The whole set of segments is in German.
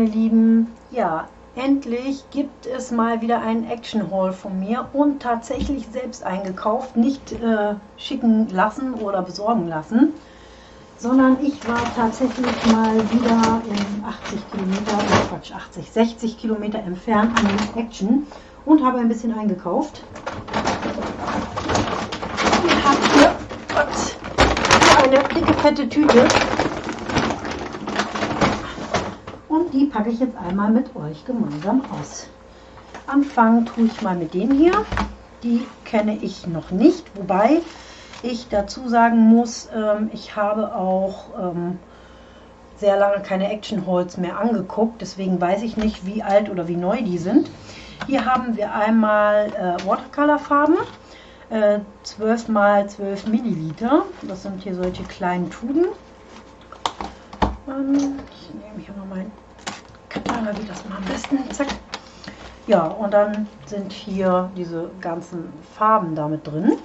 meine Lieben, ja, endlich gibt es mal wieder einen Action Haul von mir und tatsächlich selbst eingekauft, nicht äh, schicken lassen oder besorgen lassen, sondern ich war tatsächlich mal wieder in 80 Kilometer, oh Quatsch, 80, 60 Kilometer entfernt an Action und habe ein bisschen eingekauft. Ich habe hier eine dicke fette Tüte die packe ich jetzt einmal mit euch gemeinsam aus. Anfangen tue ich mal mit dem hier. Die kenne ich noch nicht, wobei ich dazu sagen muss, ähm, ich habe auch ähm, sehr lange keine Action Holz mehr angeguckt, deswegen weiß ich nicht, wie alt oder wie neu die sind. Hier haben wir einmal äh, Watercolor Farben, äh, 12 x 12 Milliliter. Das sind hier solche kleinen Tuben. Ähm, ich nehme hier mal Katana, wie das mal am besten. Zack. Ja, und dann sind hier diese ganzen Farben damit drin.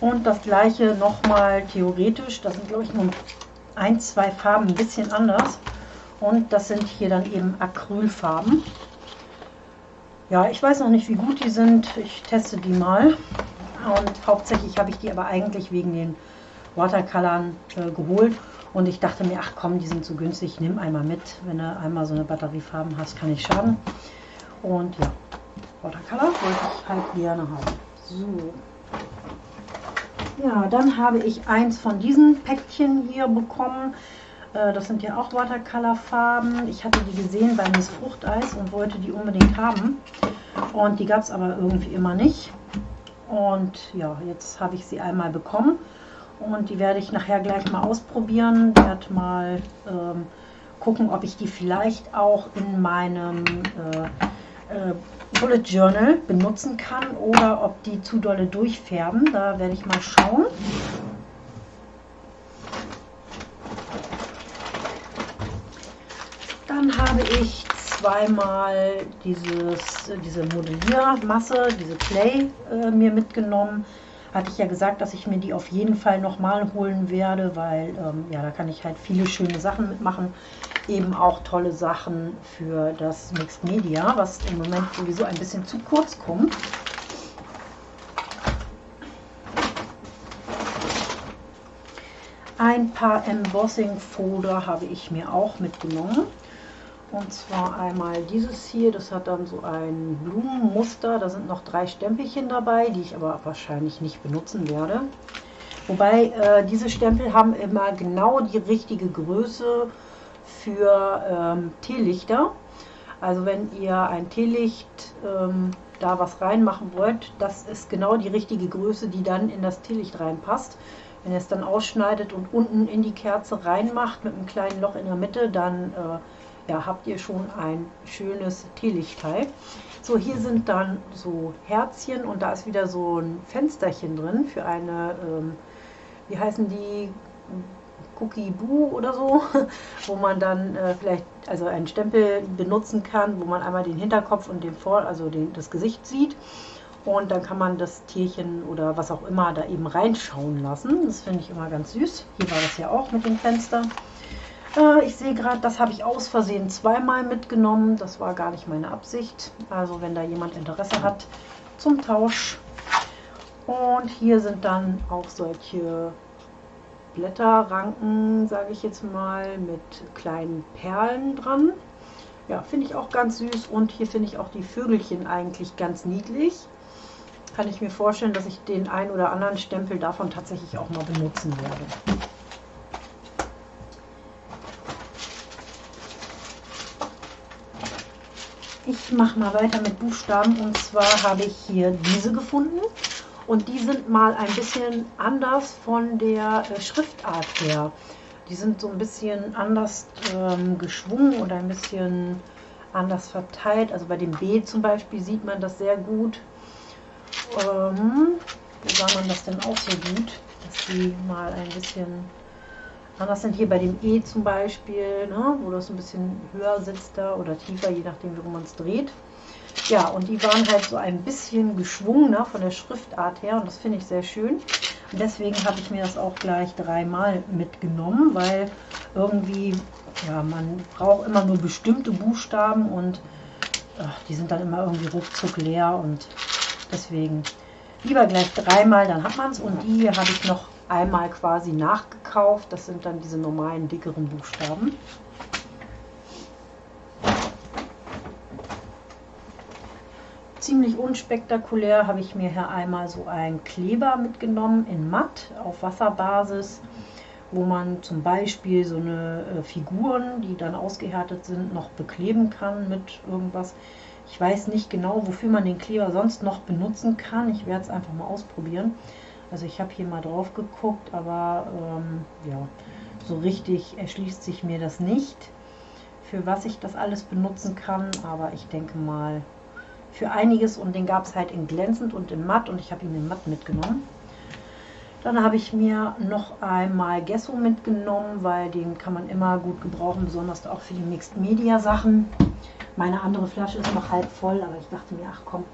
Und das gleiche nochmal theoretisch, das sind glaube ich nur ein, zwei Farben ein bisschen anders. Und das sind hier dann eben Acrylfarben. Ja, ich weiß noch nicht, wie gut die sind. Ich teste die mal. Und hauptsächlich habe ich die aber eigentlich wegen den Watercolorn äh, geholt. Und ich dachte mir, ach komm, die sind so günstig, nimm einmal mit. Wenn du einmal so eine Batteriefarben hast, kann nicht schaden. Und ja, Watercolor wollte ich halt gerne haben. So. Ja, dann habe ich eins von diesen Päckchen hier bekommen. Äh, das sind ja auch Watercolor-Farben. Ich hatte die gesehen bei Miss Fruchteis und wollte die unbedingt haben. Und die gab es aber irgendwie immer nicht. Und ja, jetzt habe ich sie einmal bekommen und die werde ich nachher gleich mal ausprobieren. Werde mal ähm, gucken, ob ich die vielleicht auch in meinem äh, äh, Bullet Journal benutzen kann oder ob die zu dolle durchfärben. Da werde ich mal schauen. Dann habe ich zweimal dieses, diese Modelliermasse, diese Clay äh, mir mitgenommen hatte ich ja gesagt, dass ich mir die auf jeden Fall nochmal holen werde, weil ähm, ja, da kann ich halt viele schöne Sachen mitmachen. Eben auch tolle Sachen für das Mixed Media, was im Moment sowieso ein bisschen zu kurz kommt. Ein paar Embossing Folder habe ich mir auch mitgenommen. Und zwar einmal dieses hier, das hat dann so ein Blumenmuster. Da sind noch drei Stempelchen dabei, die ich aber wahrscheinlich nicht benutzen werde. Wobei äh, diese Stempel haben immer genau die richtige Größe für ähm, Teelichter. Also wenn ihr ein Teelicht ähm, da was reinmachen wollt, das ist genau die richtige Größe, die dann in das Teelicht reinpasst. Wenn ihr es dann ausschneidet und unten in die Kerze reinmacht mit einem kleinen Loch in der Mitte, dann äh, ja, habt ihr schon ein schönes Teelichtteil. So, hier sind dann so Herzchen und da ist wieder so ein Fensterchen drin für eine, ähm, wie heißen die, Cookie Boo oder so, wo man dann äh, vielleicht also einen Stempel benutzen kann, wo man einmal den Hinterkopf und den Vor, also den, das Gesicht sieht. Und dann kann man das Tierchen oder was auch immer da eben reinschauen lassen. Das finde ich immer ganz süß. Hier war das ja auch mit dem Fenster. Äh, ich sehe gerade, das habe ich aus Versehen zweimal mitgenommen. Das war gar nicht meine Absicht. Also wenn da jemand Interesse hat zum Tausch. Und hier sind dann auch solche Blätterranken, sage ich jetzt mal, mit kleinen Perlen dran. Ja, finde ich auch ganz süß. Und hier finde ich auch die Vögelchen eigentlich ganz niedlich. Kann ich mir vorstellen, dass ich den ein oder anderen Stempel davon tatsächlich auch mal benutzen werde. Ich mache mal weiter mit Buchstaben und zwar habe ich hier diese gefunden und die sind mal ein bisschen anders von der äh, Schriftart her. Die sind so ein bisschen anders ähm, geschwungen oder ein bisschen anders verteilt. Also bei dem B zum Beispiel sieht man das sehr gut. Ähm, wo sah man das denn auch so gut, dass die mal ein bisschen Anders sind hier bei dem E zum Beispiel, ne, wo das ein bisschen höher sitzt da oder tiefer, je nachdem, wie man es dreht. Ja, und die waren halt so ein bisschen geschwungener von der Schriftart her und das finde ich sehr schön. Und deswegen habe ich mir das auch gleich dreimal mitgenommen, weil irgendwie ja, man braucht immer nur bestimmte Buchstaben und ach, die sind dann immer irgendwie ruckzuck leer und deswegen lieber gleich dreimal, dann hat man es. Und die habe ich noch einmal quasi nachgekauft. Das sind dann diese normalen dickeren Buchstaben. Ziemlich unspektakulär habe ich mir hier einmal so einen Kleber mitgenommen in matt auf Wasserbasis wo man zum Beispiel so eine äh, Figuren, die dann ausgehärtet sind, noch bekleben kann mit irgendwas. Ich weiß nicht genau, wofür man den Kleber sonst noch benutzen kann. Ich werde es einfach mal ausprobieren. Also ich habe hier mal drauf geguckt, aber ähm, ja, so richtig erschließt sich mir das nicht, für was ich das alles benutzen kann. Aber ich denke mal für einiges und den gab es halt in glänzend und in matt und ich habe ihn in matt mitgenommen. Dann habe ich mir noch einmal Gesso mitgenommen, weil den kann man immer gut gebrauchen, besonders auch für die Mixed Media Sachen. Meine andere Flasche ist noch halb voll, aber ich dachte mir, ach komm,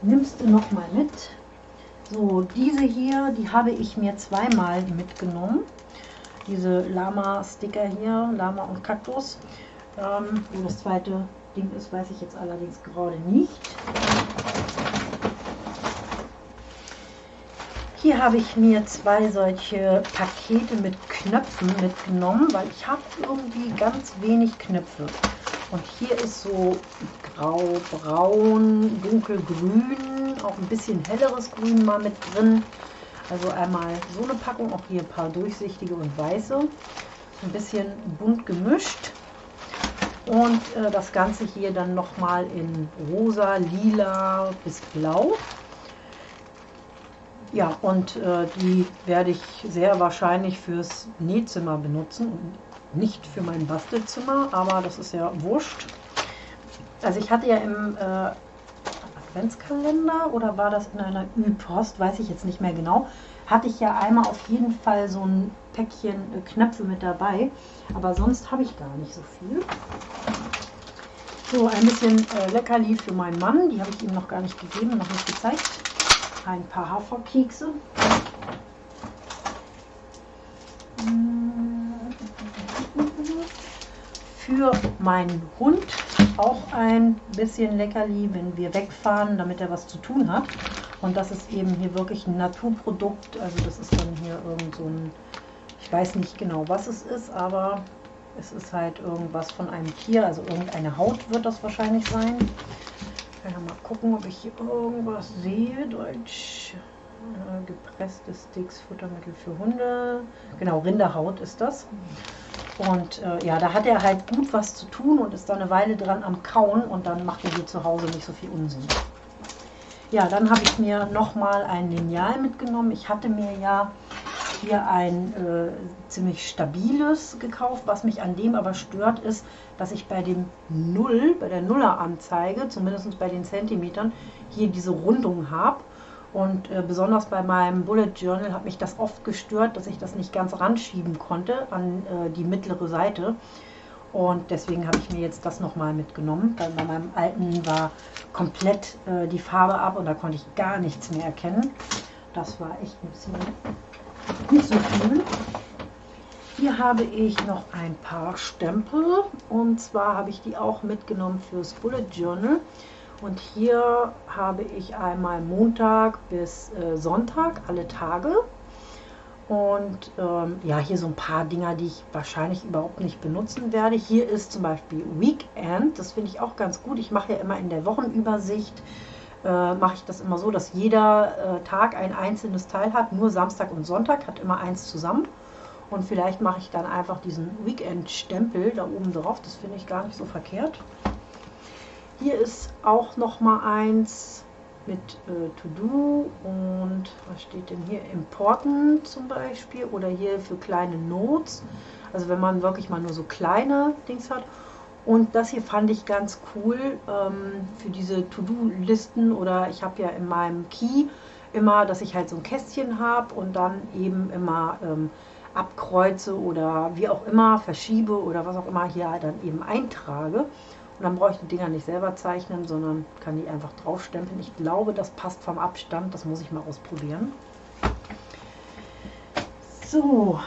nimmst du noch mal mit. So, diese hier, die habe ich mir zweimal mitgenommen. Diese Lama-Sticker hier, Lama und Kaktus. Ähm, wo das zweite Ding ist, weiß ich jetzt allerdings gerade nicht. Hier habe ich mir zwei solche Pakete mit Knöpfen mitgenommen, weil ich habe irgendwie ganz wenig Knöpfe. Und hier ist so grau, braun, dunkelgrün, auch ein bisschen helleres Grün mal mit drin. Also einmal so eine Packung, auch hier ein paar durchsichtige und weiße. Ein bisschen bunt gemischt. Und äh, das Ganze hier dann nochmal in rosa, lila bis blau. Ja, und äh, die werde ich sehr wahrscheinlich fürs Nähzimmer benutzen und nicht für mein Bastelzimmer, aber das ist ja wurscht. Also ich hatte ja im äh, Adventskalender oder war das in einer Ü-Post, weiß ich jetzt nicht mehr genau, hatte ich ja einmal auf jeden Fall so ein Päckchen äh, Knöpfe mit dabei, aber sonst habe ich gar nicht so viel. So, ein bisschen äh, Leckerli für meinen Mann, die habe ich ihm noch gar nicht gegeben, noch nicht gezeigt. Ein paar Haferkekse. Für meinen Hund auch ein bisschen Leckerli, wenn wir wegfahren, damit er was zu tun hat. Und das ist eben hier wirklich ein Naturprodukt. Also das ist dann hier irgend so ein, ich weiß nicht genau, was es ist, aber es ist halt irgendwas von einem Tier. Also irgendeine Haut wird das wahrscheinlich sein. Kann ja mal gucken, ob ich hier irgendwas sehe. Deutsch. Äh, gepresste Sticks, Futtermittel für Hunde. Genau, Rinderhaut ist das. Und äh, ja, da hat er halt gut was zu tun und ist da eine Weile dran am Kauen und dann macht er hier zu Hause nicht so viel Unsinn. Ja, dann habe ich mir nochmal ein Lineal mitgenommen. Ich hatte mir ja hier ein äh, ziemlich stabiles gekauft. Was mich an dem aber stört, ist, dass ich bei dem Null, bei der Nuller-Anzeige, zumindest bei den Zentimetern, hier diese Rundung habe. Und äh, besonders bei meinem Bullet Journal hat mich das oft gestört, dass ich das nicht ganz ranschieben konnte an äh, die mittlere Seite. Und deswegen habe ich mir jetzt das nochmal mitgenommen, weil bei meinem alten war komplett äh, die Farbe ab und da konnte ich gar nichts mehr erkennen. Das war echt ein bisschen nicht so viel. Hier habe ich noch ein paar Stempel und zwar habe ich die auch mitgenommen fürs Bullet Journal. Und hier habe ich einmal Montag bis äh, Sonntag, alle Tage. Und ähm, ja, hier so ein paar Dinger, die ich wahrscheinlich überhaupt nicht benutzen werde. Hier ist zum Beispiel Weekend, das finde ich auch ganz gut. Ich mache ja immer in der Wochenübersicht äh, mache ich das immer so, dass jeder äh, Tag ein einzelnes Teil hat. Nur Samstag und Sonntag hat immer eins zusammen. Und vielleicht mache ich dann einfach diesen Weekend-Stempel da oben drauf. Das finde ich gar nicht so verkehrt. Hier ist auch noch mal eins mit äh, To-Do und was steht denn hier? Important zum Beispiel oder hier für kleine Notes. Also wenn man wirklich mal nur so kleine Dings hat. Und das hier fand ich ganz cool ähm, für diese To-Do-Listen oder ich habe ja in meinem Key immer, dass ich halt so ein Kästchen habe und dann eben immer ähm, abkreuze oder wie auch immer verschiebe oder was auch immer hier halt dann eben eintrage. Und dann brauche ich die Dinger nicht selber zeichnen, sondern kann die einfach draufstempeln. Ich glaube, das passt vom Abstand. Das muss ich mal ausprobieren. So,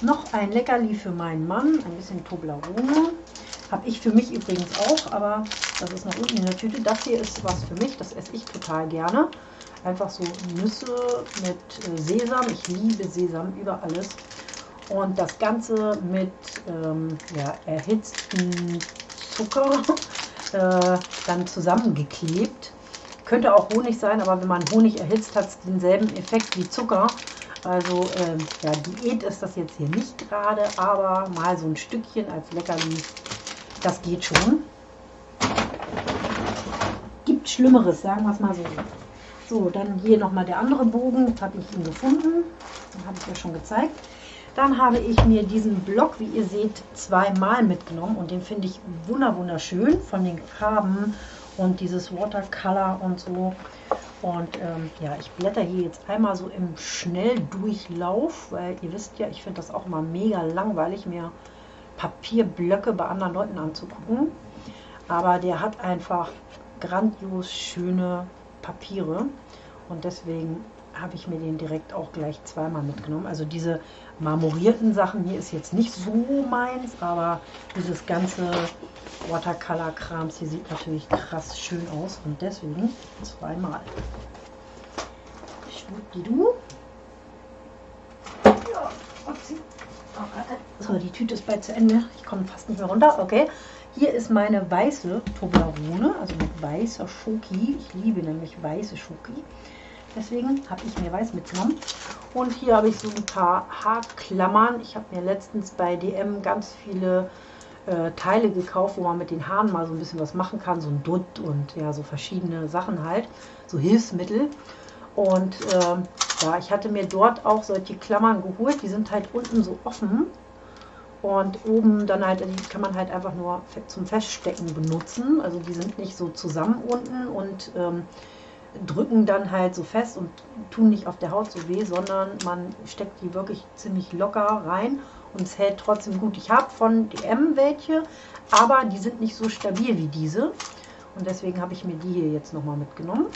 Noch ein Leckerli für meinen Mann, ein bisschen Toblerone. Habe ich für mich übrigens auch, aber das ist noch unten in der Tüte. Das hier ist was für mich, das esse ich total gerne. Einfach so Nüsse mit äh, Sesam. Ich liebe Sesam über alles. Und das Ganze mit ähm, ja, erhitzten Zucker äh, dann zusammengeklebt. Könnte auch Honig sein, aber wenn man Honig erhitzt, hat es denselben Effekt wie Zucker. Also äh, ja, Diät ist das jetzt hier nicht gerade, aber mal so ein Stückchen als Leckerli, das geht schon. Gibt Schlimmeres, sagen wir es mal so. So, dann hier nochmal der andere Bogen, habe ich ihn gefunden. Den habe ich ja schon gezeigt. Dann habe ich mir diesen Block, wie ihr seht, zweimal mitgenommen und den finde ich wunderschön von den Farben und dieses Watercolor und so. Und ähm, ja, ich blätter hier jetzt einmal so im Schnelldurchlauf, weil ihr wisst ja, ich finde das auch immer mega langweilig, mir Papierblöcke bei anderen Leuten anzugucken. Aber der hat einfach grandios schöne Papiere und deswegen habe ich mir den direkt auch gleich zweimal mitgenommen. Also diese marmorierten Sachen hier ist jetzt nicht so meins, aber dieses ganze Watercolor-Krams hier sieht natürlich krass schön aus und deswegen zweimal. Schwuppdidu. Ja, so, die Tüte ist bald zu Ende. Ich komme fast nicht mehr runter. Okay. Hier ist meine weiße Toblerone, also mit weißer Schoki. Ich liebe nämlich weiße Schoki. Deswegen habe ich mir weiß mitgenommen. Und hier habe ich so ein paar Haarklammern. Ich habe mir letztens bei DM ganz viele äh, Teile gekauft, wo man mit den Haaren mal so ein bisschen was machen kann. So ein Dutt und ja, so verschiedene Sachen halt. So Hilfsmittel. Und äh, ja, ich hatte mir dort auch solche Klammern geholt. Die sind halt unten so offen. Und oben dann halt, die kann man halt einfach nur zum Feststecken benutzen. Also die sind nicht so zusammen unten und ähm, drücken dann halt so fest und tun nicht auf der Haut so weh, sondern man steckt die wirklich ziemlich locker rein und es hält trotzdem gut. Ich habe von DM welche, aber die sind nicht so stabil wie diese und deswegen habe ich mir die hier jetzt nochmal mitgenommen.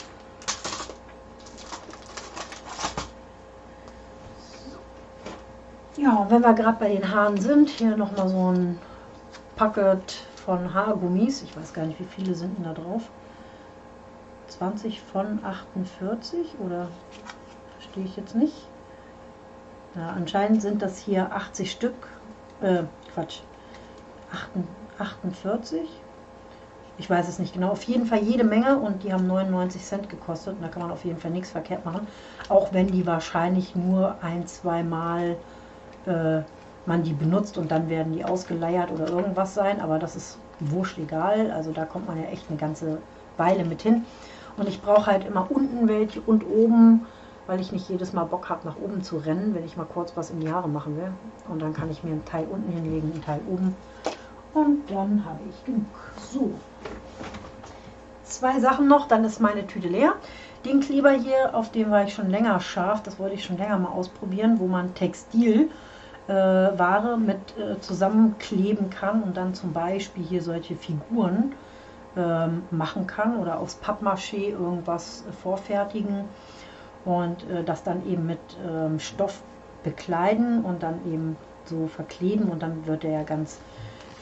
Ja, und wenn wir gerade bei den Haaren sind, hier nochmal so ein Packet von Haargummis. Ich weiß gar nicht, wie viele sind denn da drauf. 20 von 48 oder verstehe ich jetzt nicht. Ja, anscheinend sind das hier 80 Stück, äh, Quatsch, 48. Ich weiß es nicht genau. Auf jeden Fall jede Menge und die haben 99 Cent gekostet. Und da kann man auf jeden Fall nichts verkehrt machen. Auch wenn die wahrscheinlich nur ein, zwei Mal äh, man die benutzt und dann werden die ausgeleiert oder irgendwas sein. Aber das ist wurscht egal. Also da kommt man ja echt eine ganze Weile mit hin. Und ich brauche halt immer unten welche und oben, weil ich nicht jedes Mal Bock habe, nach oben zu rennen, wenn ich mal kurz was in die Haare machen will. Und dann kann ich mir einen Teil unten hinlegen, einen Teil oben. Und dann habe ich genug. So. Zwei Sachen noch, dann ist meine Tüte leer. Den Kleber hier, auf dem war ich schon länger scharf. Das wollte ich schon länger mal ausprobieren, wo man Textil äh, mit äh, zusammenkleben kann und dann zum Beispiel hier solche Figuren ähm, machen kann oder aus Pappmaché irgendwas vorfertigen und äh, das dann eben mit ähm, Stoff bekleiden und dann eben so verkleben und dann wird er ja ganz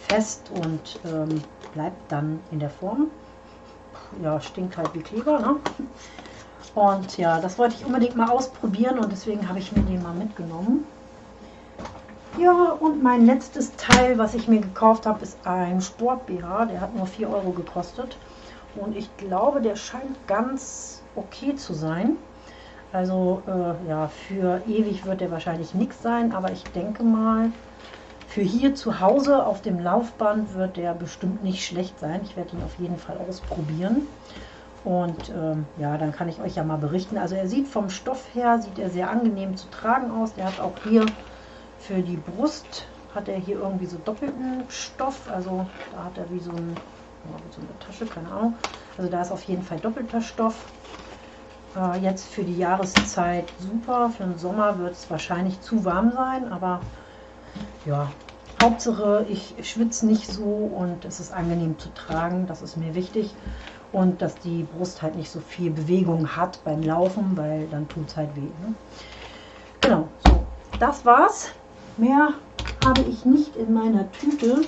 fest und ähm, bleibt dann in der Form. Ja, stinkt halt wie Kleber, ne? Und ja, das wollte ich unbedingt mal ausprobieren und deswegen habe ich mir den mal mitgenommen. Ja, und mein letztes Teil, was ich mir gekauft habe, ist ein Sport-BH. Der hat nur 4 Euro gekostet. Und ich glaube, der scheint ganz okay zu sein. Also äh, ja, für ewig wird der wahrscheinlich nichts sein, aber ich denke mal, für hier zu Hause auf dem Laufband wird der bestimmt nicht schlecht sein. Ich werde ihn auf jeden Fall ausprobieren. Und ähm, ja, dann kann ich euch ja mal berichten. Also er sieht vom Stoff her, sieht er sehr angenehm zu tragen aus. Der hat auch hier für die Brust hat er hier irgendwie so doppelten Stoff. Also da hat er wie so, ein, so eine Tasche, keine Ahnung. Also da ist auf jeden Fall doppelter Stoff. Äh, jetzt für die Jahreszeit super. Für den Sommer wird es wahrscheinlich zu warm sein. Aber ja, Hauptsache ich schwitze nicht so und es ist angenehm zu tragen. Das ist mir wichtig. Und dass die Brust halt nicht so viel Bewegung hat beim Laufen, weil dann tut es halt weh. Ne? Genau, so. Das war's Mehr habe ich nicht in meiner Tüte.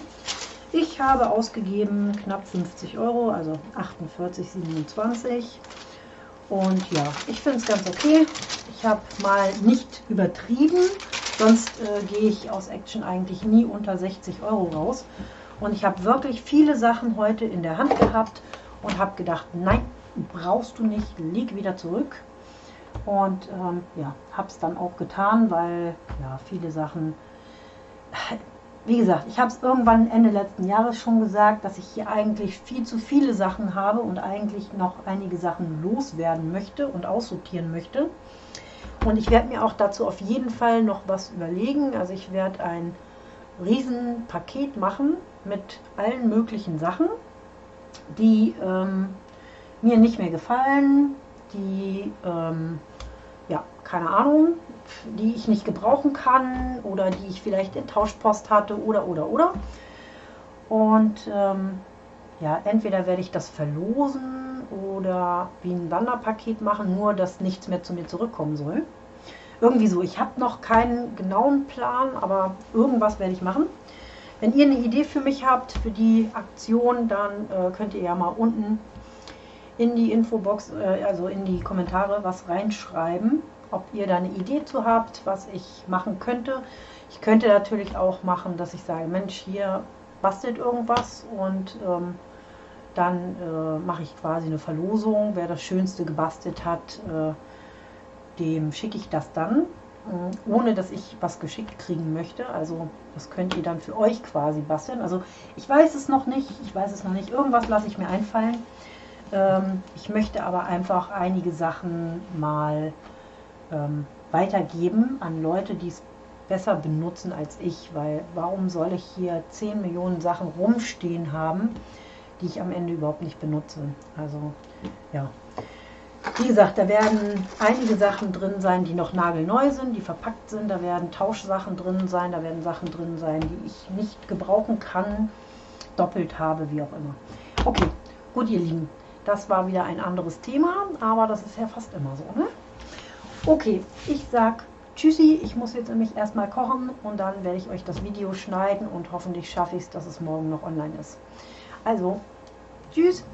Ich habe ausgegeben knapp 50 Euro, also 48,27. Und ja, ich finde es ganz okay. Ich habe mal nicht übertrieben, sonst äh, gehe ich aus Action eigentlich nie unter 60 Euro raus. Und ich habe wirklich viele Sachen heute in der Hand gehabt und habe gedacht, nein, brauchst du nicht, leg wieder zurück. Und ähm, ja, habe es dann auch getan, weil ja, viele Sachen, wie gesagt, ich habe es irgendwann Ende letzten Jahres schon gesagt, dass ich hier eigentlich viel zu viele Sachen habe und eigentlich noch einige Sachen loswerden möchte und aussortieren möchte. Und ich werde mir auch dazu auf jeden Fall noch was überlegen. Also ich werde ein Riesenpaket machen mit allen möglichen Sachen, die ähm, mir nicht mehr gefallen, die, ähm, keine Ahnung, die ich nicht gebrauchen kann oder die ich vielleicht in Tauschpost hatte oder, oder, oder. Und ähm, ja, entweder werde ich das verlosen oder wie ein Wanderpaket machen, nur dass nichts mehr zu mir zurückkommen soll. Irgendwie so. Ich habe noch keinen genauen Plan, aber irgendwas werde ich machen. Wenn ihr eine Idee für mich habt, für die Aktion, dann äh, könnt ihr ja mal unten in die Infobox, äh, also in die Kommentare was reinschreiben, ob ihr da eine Idee zu habt, was ich machen könnte. Ich könnte natürlich auch machen, dass ich sage, Mensch, hier bastelt irgendwas und ähm, dann äh, mache ich quasi eine Verlosung. Wer das Schönste gebastelt hat, äh, dem schicke ich das dann, äh, ohne dass ich was geschickt kriegen möchte. Also das könnt ihr dann für euch quasi basteln. Also ich weiß es noch nicht, ich weiß es noch nicht. Irgendwas lasse ich mir einfallen. Ähm, ich möchte aber einfach einige Sachen mal ähm, weitergeben an Leute, die es besser benutzen als ich, weil warum soll ich hier 10 Millionen Sachen rumstehen haben, die ich am Ende überhaupt nicht benutze. Also ja, wie gesagt, da werden einige Sachen drin sein, die noch nagelneu sind, die verpackt sind. Da werden Tauschsachen drin sein, da werden Sachen drin sein, die ich nicht gebrauchen kann, doppelt habe, wie auch immer. Okay, gut ihr Lieben, das war wieder ein anderes Thema, aber das ist ja fast immer so. Ne? Okay, ich sag Tschüssi, ich muss jetzt nämlich erstmal kochen und dann werde ich euch das Video schneiden und hoffentlich schaffe ich es, dass es morgen noch online ist. Also, tschüss!